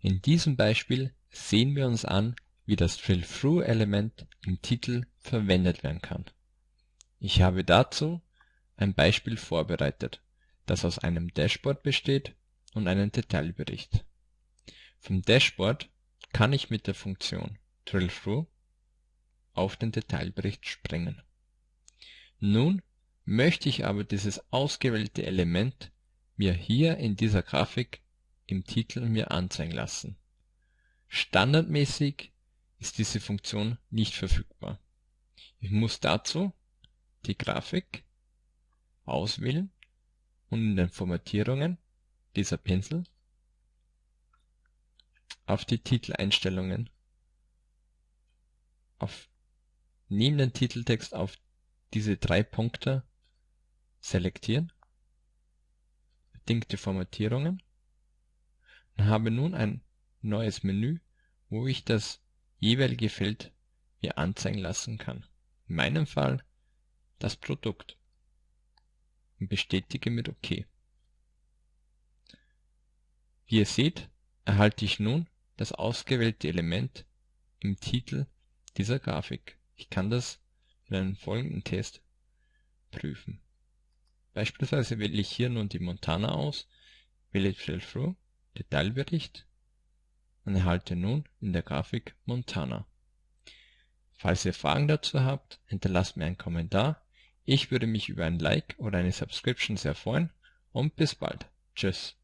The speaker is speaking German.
In diesem Beispiel sehen wir uns an, wie das Drill-Through-Element im Titel verwendet werden kann. Ich habe dazu ein Beispiel vorbereitet, das aus einem Dashboard besteht und einem Detailbericht. Vom Dashboard kann ich mit der Funktion Drill-Through auf den Detailbericht springen. Nun möchte ich aber dieses ausgewählte Element mir hier in dieser Grafik im Titel mir anzeigen lassen. Standardmäßig ist diese Funktion nicht verfügbar. Ich muss dazu die Grafik auswählen und in den Formatierungen dieser Pinsel auf die Titeleinstellungen auf neben den Titeltext auf diese drei Punkte selektieren, bedingte Formatierungen habe nun ein neues Menü, wo ich das jeweilige Feld mir anzeigen lassen kann. In meinem Fall das Produkt und bestätige mit OK. Wie ihr seht, erhalte ich nun das ausgewählte Element im Titel dieser Grafik. Ich kann das in einem folgenden Test prüfen. Beispielsweise wähle ich hier nun die Montana aus, wähle Drill Through, Detailbericht und erhalte nun in der Grafik Montana. Falls ihr Fragen dazu habt, hinterlasst mir einen Kommentar. Ich würde mich über ein Like oder eine Subscription sehr freuen und bis bald. Tschüss.